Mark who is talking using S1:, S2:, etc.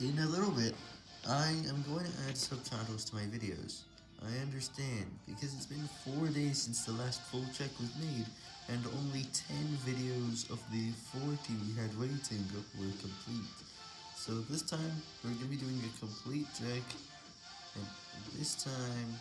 S1: In a little bit, I am going to add subtitles to my videos. I understand, because it's been 4 days since the last full check was made, and only 10 videos of the 40 we had waiting were complete. So this time, we're going to be doing a complete check, and this time,